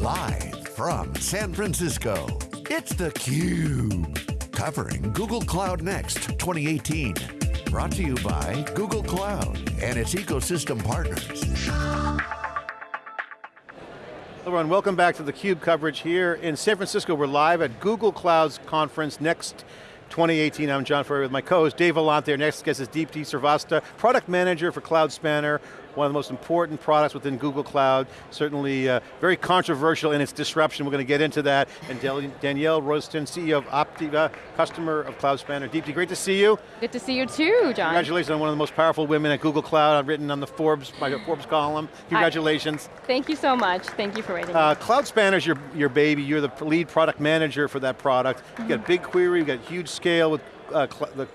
Live from San Francisco, it's theCUBE. Covering Google Cloud Next 2018. Brought to you by Google Cloud and its ecosystem partners. Hello everyone, welcome back to theCUBE coverage here in San Francisco. We're live at Google Cloud's conference Next 2018. I'm John Furrier with my co-host Dave Vellante. Our next guest is Deepti Srivastava, product manager for Cloud Spanner, one of the most important products within Google Cloud, certainly uh, very controversial in its disruption. We're going to get into that. And Danielle Royston, CEO of Optiva, customer of Cloud Spanner. Deepti, great to see you. Good to see you too, John. Congratulations on one of the most powerful women at Google Cloud. I've written on the Forbes, my Forbes column. Congratulations. Thank you so much. Thank you for waiting. Uh, Cloud Spanner's your, your baby. You're the lead product manager for that product. Mm -hmm. You got BigQuery, you've got huge scale with uh,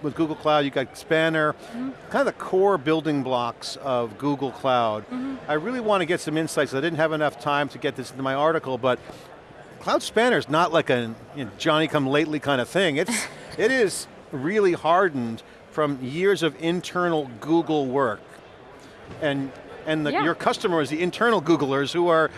with Google Cloud, you got Spanner, mm -hmm. kind of the core building blocks of Google Cloud. Mm -hmm. I really want to get some insights. I didn't have enough time to get this into my article, but Cloud Spanner is not like a you know, Johnny come lately kind of thing. It's, it is really hardened from years of internal Google work. And, and the, yeah. your customers, the internal Googlers who are,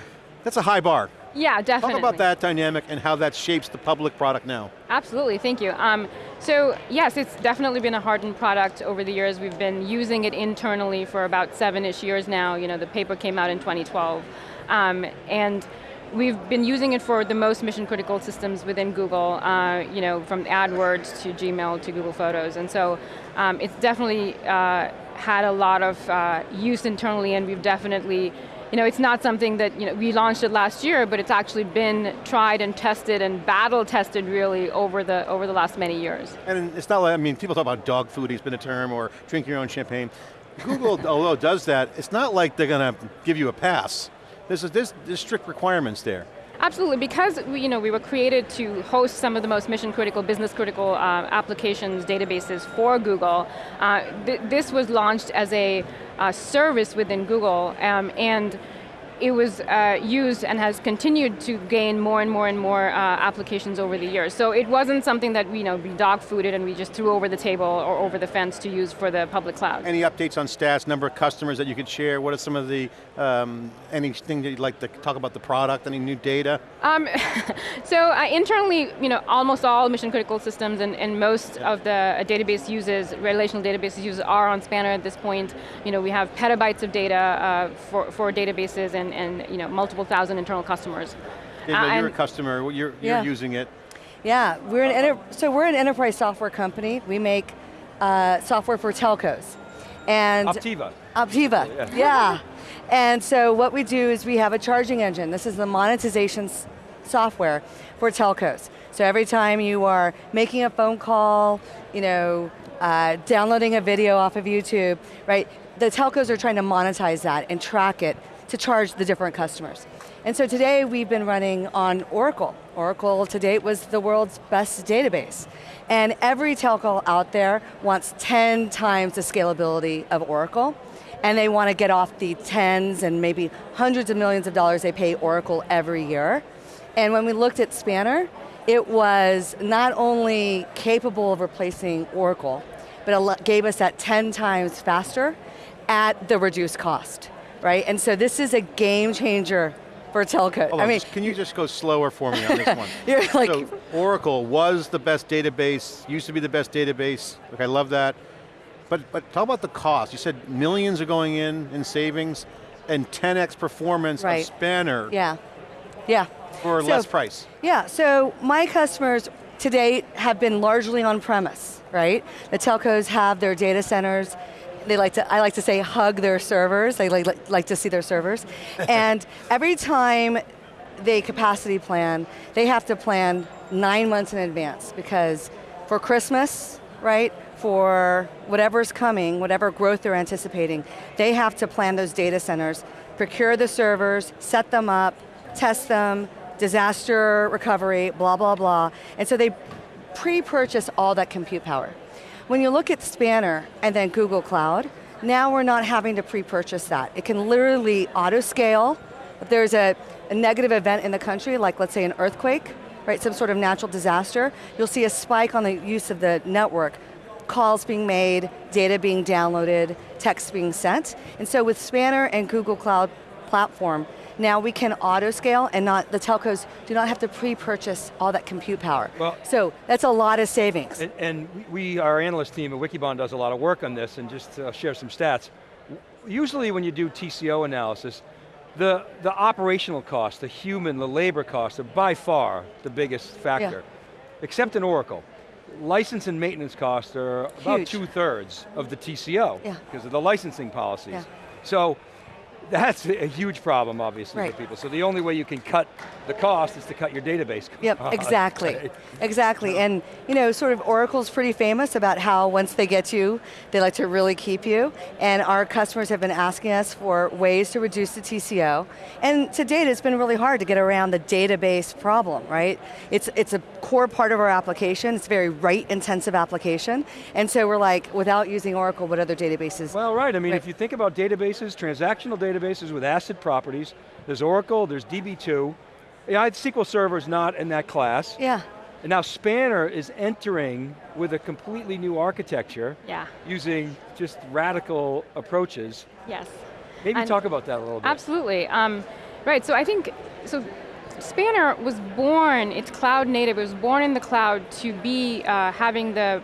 that's a high bar. Yeah, definitely. Talk about that dynamic and how that shapes the public product now. Absolutely, thank you. Um, so yes, it's definitely been a hardened product over the years. We've been using it internally for about seven-ish years now. You know, the paper came out in 2012. Um, and we've been using it for the most mission critical systems within Google, uh, you know, from AdWords to Gmail to Google Photos. And so um, it's definitely uh, had a lot of uh, use internally and we've definitely you know, it's not something that, you know, we launched it last year, but it's actually been tried and tested and battle tested really over the, over the last many years. And it's not like, I mean, people talk about dog food, it's been a term, or drink your own champagne. Google, although does that, it's not like they're going to give you a pass. There's, there's, there's strict requirements there. Absolutely, because we, you know, we were created to host some of the most mission critical, business critical uh, applications, databases for Google. Uh, th this was launched as a uh, service within Google, um, and it was uh, used and has continued to gain more and more and more uh, applications over the years. So it wasn't something that you know, we dog fooded and we just threw over the table or over the fence to use for the public cloud. Any updates on stats, number of customers that you could share? What are some of the, um, anything that you'd like to talk about the product, any new data? Um, so uh, internally, you know, almost all mission critical systems and, and most of the uh, database uses, relational databases uses are on Spanner at this point. You know, we have petabytes of data uh, for, for databases and and, and you know, multiple thousand internal customers. David, uh, you're a customer, you're, you're yeah. using it. Yeah, we're an so we're an enterprise software company. We make uh, software for telcos. And Optiva. Optiva, yeah. yeah. And so what we do is we have a charging engine. This is the monetization software for telcos. So every time you are making a phone call, you know, uh, downloading a video off of YouTube, right? The telcos are trying to monetize that and track it to charge the different customers. And so today we've been running on Oracle. Oracle to date was the world's best database. And every telco out there wants 10 times the scalability of Oracle, and they want to get off the tens and maybe hundreds of millions of dollars they pay Oracle every year. And when we looked at Spanner, it was not only capable of replacing Oracle, but it gave us that 10 times faster at the reduced cost right? And so this is a game changer for telco. Hold I mean, can you just go slower for me on this one? You're like, so Oracle was the best database, used to be the best database. Okay, I love that. But, but talk about the cost. You said millions are going in in savings and 10x performance right. of Spanner. Yeah, yeah. For so, less price. Yeah, so my customers to date have been largely on premise, right? The telcos have their data centers, they like to, I like to say hug their servers, they like, like to see their servers. and every time they capacity plan, they have to plan nine months in advance because for Christmas, right, for whatever's coming, whatever growth they're anticipating, they have to plan those data centers, procure the servers, set them up, test them, disaster recovery, blah, blah, blah. And so they pre-purchase all that compute power. When you look at Spanner and then Google Cloud, now we're not having to pre-purchase that. It can literally auto-scale. If there's a, a negative event in the country, like let's say an earthquake, right, some sort of natural disaster, you'll see a spike on the use of the network calls being made, data being downloaded, text being sent. And so with Spanner and Google Cloud Platform, now we can auto scale and not, the telcos do not have to pre-purchase all that compute power. Well- so that's a lot of savings. And, and we, our analyst team at Wikibon does a lot of work on this, and just to share some stats. Usually when you do TCO analysis, the, the operational cost, the human, the labor costs are by far the biggest factor, yeah. except in Oracle. License and maintenance costs are about two thirds of the TCO Yeah. because of the licensing policies. Yeah. So that's a huge problem, obviously, Right. for people. So the only way you can cut the cost is to cut your database Yep, cost. exactly, exactly. And you know, sort of Oracle's pretty famous about how once they get you, they like to really keep you. And our customers have been asking us for ways to reduce the TCO. And to date, it's been really hard to get around the database problem, right? It's, it's a core part of our application. It's a very write-intensive application. And so we're like, without using Oracle, what other databases? Well, right, I mean, Right. if you think about databases, transactional databases with ACID properties, there's Oracle, there's DB2. Yeah, SQL Server is not in that class. yeah, And now Spanner is entering with a completely new architecture Yeah, using just radical approaches. yes. Maybe And- talk about that a little bit. Absolutely. Um, right, so I think, so Spanner was born, it's cloud native, it was born in the cloud to be uh, having the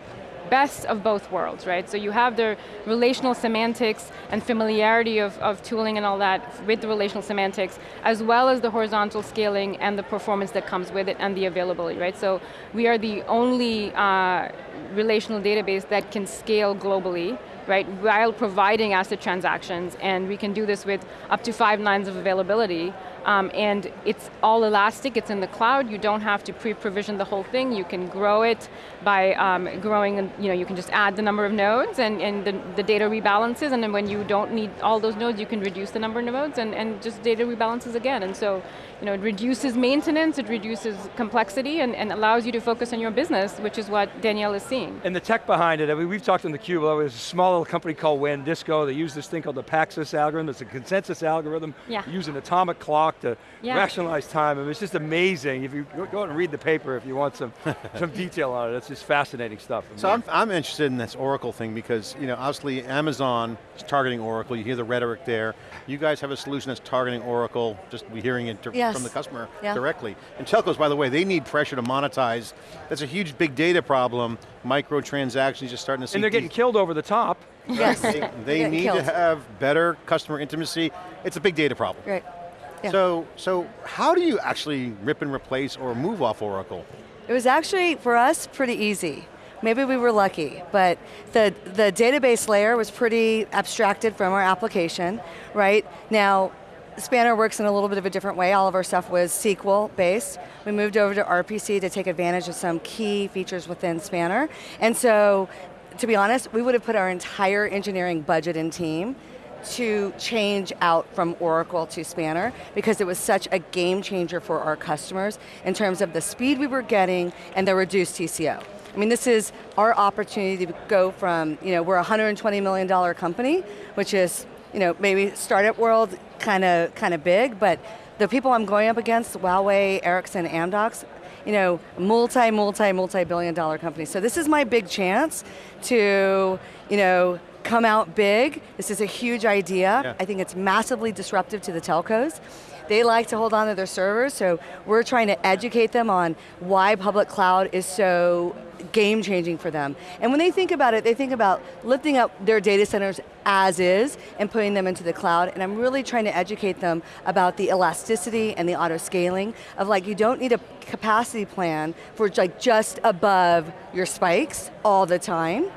best of both worlds, right? So you have the relational semantics and familiarity of, of tooling and all that with the relational semantics, as well as the horizontal scaling and the performance that comes with it and the availability, right? So we are the only uh, relational database that can scale globally, right, while providing ACID transactions, and we can do this with up to five nines of availability, um, and it's all elastic, it's in the cloud, you don't have to pre-provision the whole thing, you can grow it by um, growing, you know, you can just add the number of nodes and, and the, the data rebalances, and then when you don't need all those nodes, you can reduce the number of nodes and, and just data rebalances again. And so, you know, it reduces maintenance, it reduces complexity, and, and allows you to focus on your business, which is what Danielle is seeing. And the tech behind it, I mean, we've talked on the Cube, there was a small little company called WANDisco, they use this thing called the Paxos algorithm, it's a consensus algorithm, Yeah. use an atomic clock to Yeah. rationalize time, I mean, it's just amazing. If you go go out and read the paper if you want some, some detail on it, it's just fascinating stuff. So I'm, I'm interested in this Oracle thing because, you know, obviously Amazon is targeting Oracle, you hear the rhetoric there. You guys have a solution that's targeting Oracle, just we hearing it Yes. from the customer Yeah. directly. And telcos, by the way, they need pressure to monetize. That's a huge big data problem. Microtransactions, just starting to see and they're getting killed over the top. yes, They, they need killed. to have better customer intimacy. It's a big data problem. right. Yeah. So, so how do you actually rip and replace or move off Oracle? It was actually, for us, pretty easy. Maybe we were lucky, but the, the database layer was pretty abstracted from our application, right? Now, Spanner works in a little bit of a different way. All of our stuff was SQL based. We moved over to RPC to take advantage of some key features within Spanner. And so, to be honest, we would have put our entire engineering budget and team to change out from Oracle to Spanner because it was such a game changer for our customers in terms of the speed we were getting and the reduced TCO. I mean, this is our opportunity to go from, you know, we're a $120 million company, which is, you know, maybe startup world kind of kind of big, but the people I'm going up against, Huawei, Ericsson, Amdocs, you know, multi, multi, multi-billion dollar companies. So this is my big chance to, you know, come out big. This is a huge idea. Yeah. I think it's massively disruptive to the telcos. They like to hold on to their servers, so we're trying to educate them on why public cloud is so game changing for them. And when they think about it, they think about lifting up their data centers as is and putting them into the cloud. And I'm really trying to educate them about the elasticity and the auto scaling of like, you don't need a capacity plan for like just above your spikes all the time.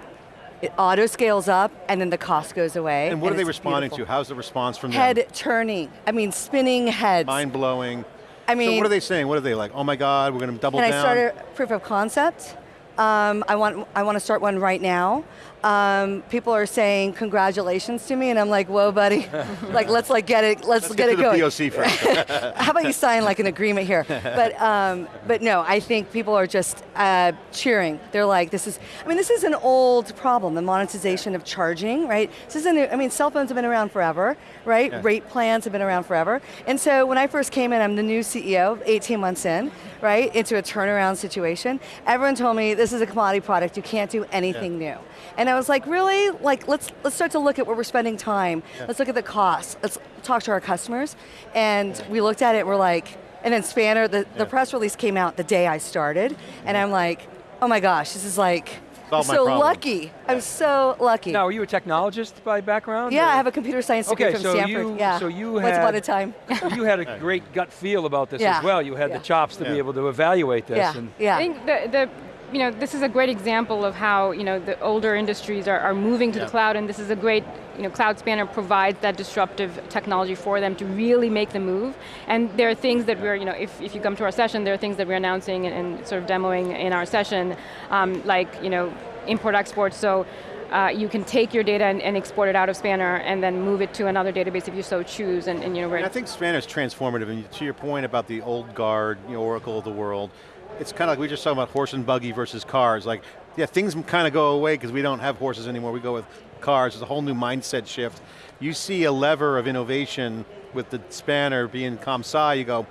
It auto scales up and then the cost goes away. And what are they responding beautiful. to? How's the response from them? Head turning. I mean, spinning heads. Mind blowing. I mean. so what are they saying? What are they like? Oh my God, we're going to double Can I down. start a proof of concept? Um, I want I want to start one right now. Um, people are saying congratulations to me, and I'm like, whoa, buddy, like let's like get it, let's, Let's get, get, it going. POC first. How about you sign like an agreement here? But um, but no, I think people are just uh, cheering. They're like, this is. I mean, this is an old problem. The monetization of charging, right? This isn't. I mean, cell phones have been around forever, right? Yeah. Rate plans have been around forever. And so when I first came in, I'm the new CEO, 18 months in, right, into a turnaround situation. Everyone told me this is a commodity product, you can't do anything new. And I was like, really? Like, let's let's start to look at where we're spending time. Let's look at the costs. Let's talk to our customers. And we looked at it, we're like, and then Spanner, the, the press release came out the day I started, and I'm like, oh my gosh, this is like, I'm so problem. lucky. I'm so lucky. Now, are you a technologist by background? yeah, or- I have a computer science degree Okay, from so Stanford. you, yeah. so you Once had, upon a time. you had a great gut feel about this Yeah, as well. You had yeah. the chops to be able to evaluate this. yeah, And yeah. I think the, the you know, this is a great example of how you know, the older industries are, are moving to Yeah. the cloud and this is a great, you know, Cloud Spanner provides that disruptive technology for them to really make the move. And there are things that we're, you know, if, if you come to our session, there are things that we're announcing and, and sort of demoing in our session, um, like, you know, import-export, so uh, you can take your data and, and export it out of Spanner and then move it to another database if you so choose, and, and you know, And I think Spanner is transformative, and to your point about the old guard, you know, Oracle of the world, it's kind of like we were just talking about horse and buggy versus cars. Like, yeah, things kind of go away because we don't have horses anymore, we go with cars. There's a whole new mindset shift. You see a lever of innovation with the Spanner being ComSci, you go,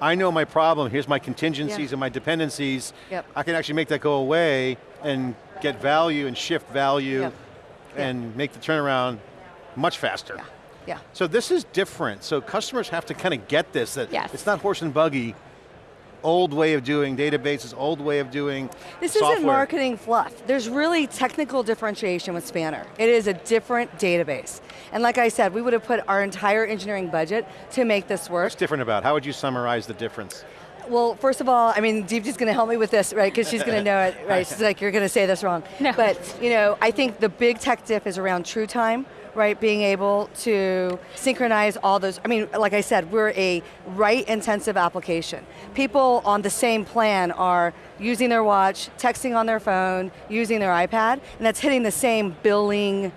I know my problem, here's my contingencies Yeah. and my dependencies. Yep. I can actually make that go away and get value and shift value Yep. and make the turnaround much faster. yeah. So this is different. So customers have to kind of get this, that Yes. it's not horse and buggy, old way of doing databases, old way of doing This software. isn't marketing fluff. There's really technical differentiation with Spanner. It is a different database. And like I said, we would have put our entire engineering budget to make this work. What's different about? it? How would you summarize the difference? Well, first of all, I mean, Deepti's going to help me with this, right? Because she's going to know it, right? She's like, you're going to say this wrong. No. But, you know, I think the big tech diff is around true time, right? Being able to synchronize all those. I mean, like I said, we're a write-intensive application. People on the same plan are using their watch, texting on their phone, using their iPad, and that's hitting the same billing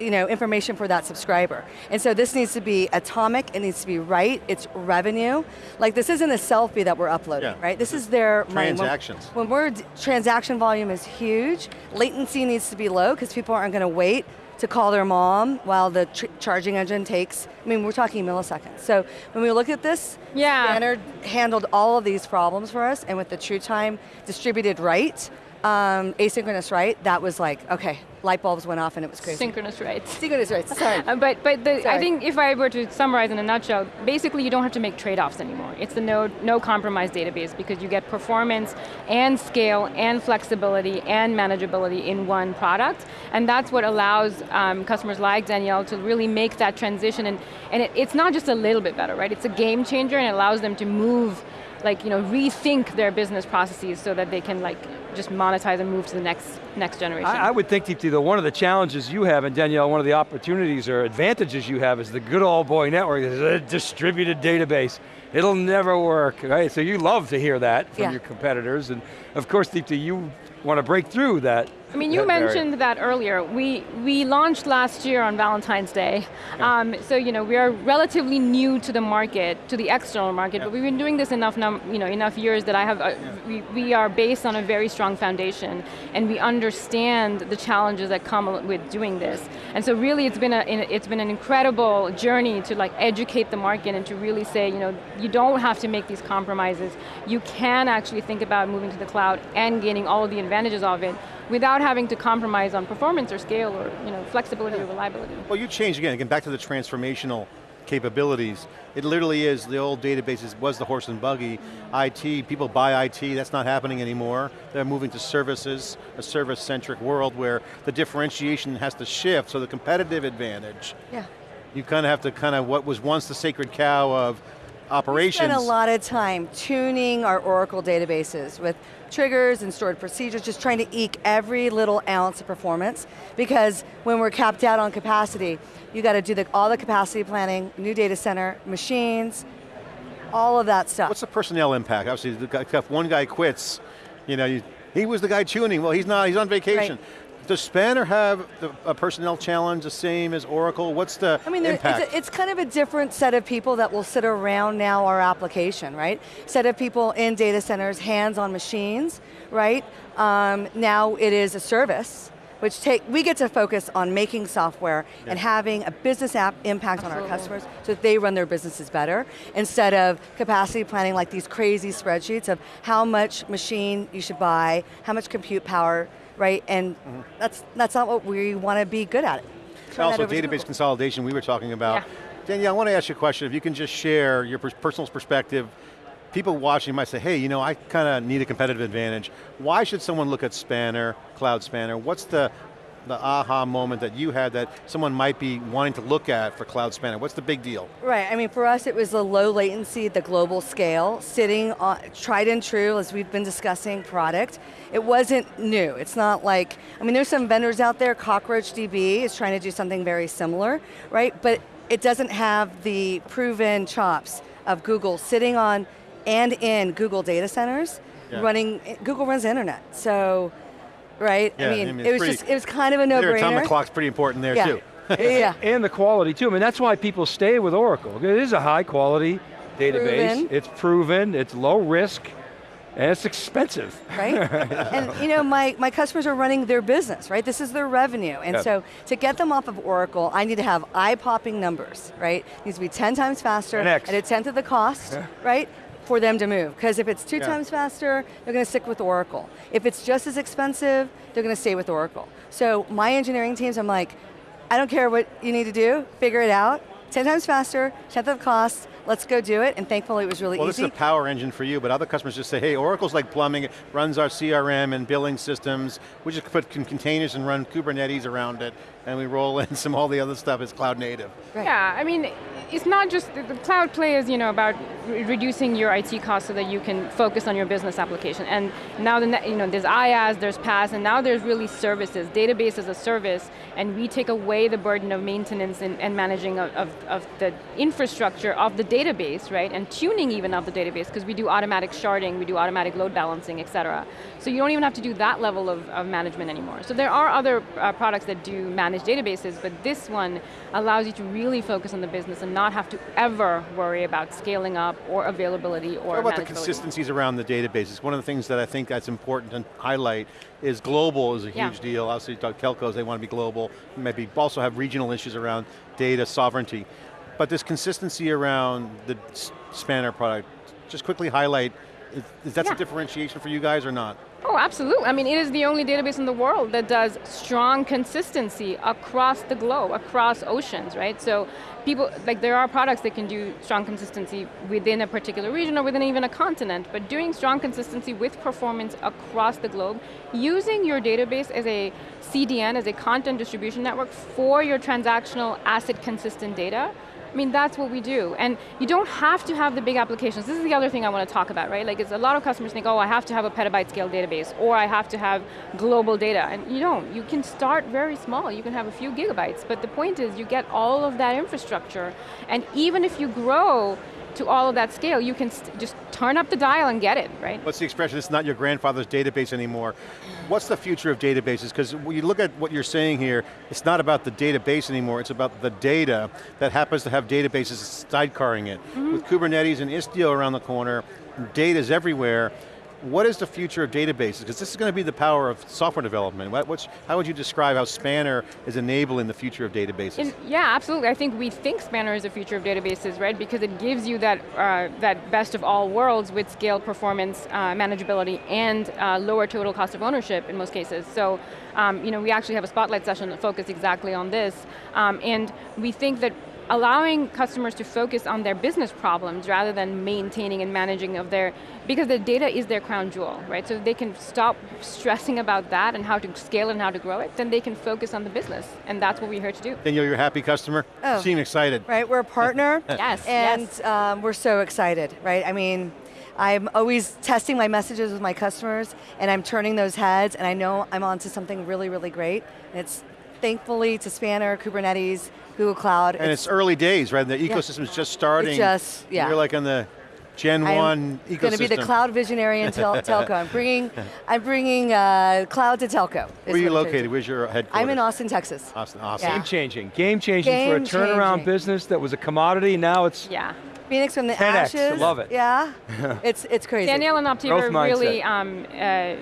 you know, information for that subscriber. And so this needs to be atomic, it needs to be right, it's revenue. Like this isn't a selfie that we're uploading, Yeah. right? This is their money. When- Transactions. When, we're, transaction volume is huge, latency needs to be low because people aren't going to wait to call their mom while the tr- charging engine takes, I mean, we're talking milliseconds. So when we look at this, Yeah. Spanner handled all of these problems for us, and with the true time distributed write, um, asynchronous write, that was like, okay, light bulbs went off and it was crazy. synchronous writes. Synchronous write, sorry. Uh, but but the, I think if I were to summarize in a nutshell, basically you don't have to make trade-offs anymore. It's the no, no compromise database because you get performance and scale and flexibility and manageability in one product. And that's what allows um, customers like Danielle to really make that transition. And, and it, it's not just a little bit better, right? It's a game changer and it allows them to move like you know rethink their business processes so that they can like just monetize and move to the next next generation. I, I would think, Deepti, though, one of the challenges you have, and Danielle, one of the opportunities or advantages you have is the good old boy network is a distributed database. It'll never work, right? So you love to hear that from Yeah. your competitors, and of course, Deepti, you want to break through that. I mean, you that mentioned that earlier. We we launched last year on Valentine's Day, um, so you know we are relatively new to the market, to the external market. But we've been doing this enough, num- you know, enough years that I have. Uh, we, we are based on a very strong foundation, and we understand the challenges that come with doing this. And so, really, it's been a it's been an incredible journey to like educate the market and to really say, you know, you don't have to make these compromises. You can actually think about moving to the cloud and gaining all of the advantages of it without having to compromise on performance or scale or you know, flexibility or reliability. Well, you changed again, again, back to the transformational capabilities. It literally is, the old databases was the horse and buggy. IT, people buy IT, that's not happening anymore. They're moving to services, a service-centric world where the differentiation has to shift, so the competitive advantage, Yeah. you kind of have to kind of, what was once the sacred cow of operations. spent a lot of time tuning our Oracle databases with triggers and stored procedures, just trying to eke every little ounce of performance because when we're capped out on capacity, you got to do the, all the capacity planning, new data center, machines, all of that stuff. What's the personnel impact? Obviously, if one guy quits, you know, you, he was the guy tuning. Well, he's not. He's on vacation. Does Spanner have the, a personnel challenge the same as Oracle? What's the I mean, there- impact? it's, a, it's kind of a different set of people that will sit around now our application, right? Set of people in data centers, hands on machines, right? Um, now it is a service, which take, we get to focus on making software and having a business app impact on our customers so that they run their businesses better instead of capacity planning like these crazy spreadsheets of how much machine you should buy, how much compute power, right? And Mm-hmm. that's, that's not what we want to be good at. Also database consolidation we were talking about. Yeah. Danielle, I want to ask you a question. If you can just share your personal perspective, people watching might say, hey, you know, I kind of need a competitive advantage. Why should someone look at Spanner, Cloud Spanner? What's the, the aha moment that you had that someone might be wanting to look at for Cloud Spanner? What's the big deal? Right, I mean for us it was the low latency, the global scale, sitting on, tried and true as we've been discussing product. It wasn't new, it's not like, I mean there's some vendors out there, CockroachDB is trying to do something very similar, right? But it doesn't have the proven chops of Google sitting on and in Google data centers, Yeah. running, Google runs the internet, so, right? Yeah, I mean, I mean, it was pretty- just, it was kind of a no-brainer. atomic clock's pretty important there yeah. too. yeah. And the quality too. I mean, that's why people stay with Oracle. It is a high quality database. Proven. It's proven, it's low risk, and it's expensive. right? and you know, my, my customers are running their business, right? This is their revenue. And Yeah. so to get them off of Oracle, I need to have eye-popping numbers, right? It needs to be 10 times faster 10x. at a tenth of the cost, right? For them to move. Because if it's two Yeah. times faster, they're going to stick with Oracle. If it's just as expensive, they're going to stay with Oracle. So my engineering teams, I'm like, I don't care what you need to do, figure it out. 10 times faster, tenth of the cost, let's go do it. And thankfully it was really Well, easy. this is a power engine for you, but other customers just say, hey, Oracle's like plumbing, it runs our CRM and billing systems. We just put containers and run Kubernetes around it, and we roll in some all the other stuff is cloud native. Right. Yeah, I mean, it's not just, the, cloud play is you know, about re- reducing your IT costs so that you can focus on your business application. And now the, you know, there's IaaS, there's PaaS, and now there's really services, database as a service, and we take away the burden of maintenance and, and managing of, of, of the infrastructure of the database, right? And tuning even of the database, because we do automatic sharding, we do automatic load balancing, et cetera. So you don't even have to do that level of, of management anymore. So there are other uh, products that do manage databases, but this one allows you to really focus on the business and not have to ever worry about scaling up or availability or What about the consistencies around the databases? One of the things that I think that's important to highlight is global is a Yeah. huge deal. Obviously, you talk telcos, they want to be global. Maybe also have regional issues around data sovereignty. But this consistency around the Spanner product, just quickly highlight, is, is that Yeah. a differentiation for you guys or not? Oh, absolutely. I mean, it is the only database in the world that does strong consistency across the globe, across oceans, right? So people, like there are products that can do strong consistency within a particular region or within even a continent, but doing strong consistency with performance across the globe, using your database as a CDN, as a content distribution network for your transactional ACID consistent data, I mean, that's what we do. And you don't have to have the big applications. This is the other thing I want to talk about, right? Like, it's a lot of customers think, oh, I have to have a petabyte scale database, or I have to have global data. And you don't. You can start very small. You can have a few gigabytes. But the point is, you get all of that infrastructure. And even if you grow to all of that scale, you can st- just turn up the dial and get it, right? What's the expression, it's not your grandfather's database anymore. What's the future of databases? Because when you look at what you're saying here, it's not about the database anymore, it's about the data that happens to have databases sidecarring it. Mm-hmm. With Kubernetes and Istio around the corner, data's everywhere. What is the future of databases? Because this is going to be the power of software development. What, how would you describe how Spanner is enabling the future of databases? Yeah, absolutely. I think we think Spanner is the future of databases, right? Because it gives you that uh, that best of all worlds with scale, performance, uh, manageability, and uh, lower total cost of ownership in most cases. So, um, you know, we actually have a spotlight session that focused exactly on this, um, and we think that allowing customers to focus on their business problems rather than maintaining and managing of their, because the data is their crown jewel, right? So they can stop stressing about that and how to scale and how to grow it, then they can focus on the business, and that's what we're here to do. Danielle, you're a happy customer? Oh. Seem excited. Right, we're a partner. Yes, And yes. um, we're so excited, right? I mean, I'm always testing my messages with my customers and I'm turning those heads and I know I'm onto something really, really great. And it's thankfully to Spanner, Kubernetes, Google Cloud. And it's, early days, right? The ecosystem's just starting. just- yeah. You're like on the Gen 1 ecosystem. going to be the cloud visionary in tel- telco. I'm bringing, I'm bringing uh, cloud to telco. Where are you located? Where's your headquarters? I'm in Austin, Texas. Austin, awesome. Yeah. Game changing, game changing for a turnaround changing. business that was a commodity, now it's Yeah. Phoenix from the 10X, ashes. love it. Yeah, it's it's crazy. Danielle and Optiva Growth really um, uh,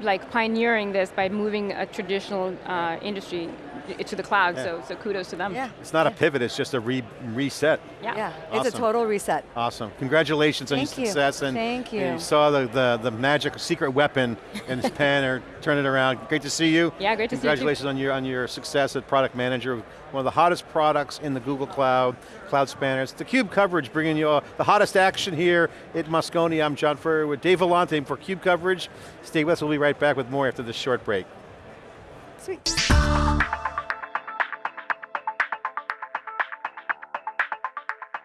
like pioneering this by moving a traditional uh, industry to the cloud, Yeah. so, so kudos to them. Yeah. It's not a pivot, it's just a re reset. Yeah. Yeah, it's a total reset. Awesome. Congratulations on your you. success. And Thank and you. you saw the, the, the magic secret weapon in his pen or turn it around. Great to see you. Yeah, great to see you. Congratulations on your, on your success as product manager. of One of the hottest products in the Google Cloud, Cloud Spanners. The CUBE coverage bringing you all the hottest action here at Moscone. I'm John Furrier with Dave Vellante for CUBE coverage. Stay with us, we'll be right back with more after this short break. Sweet.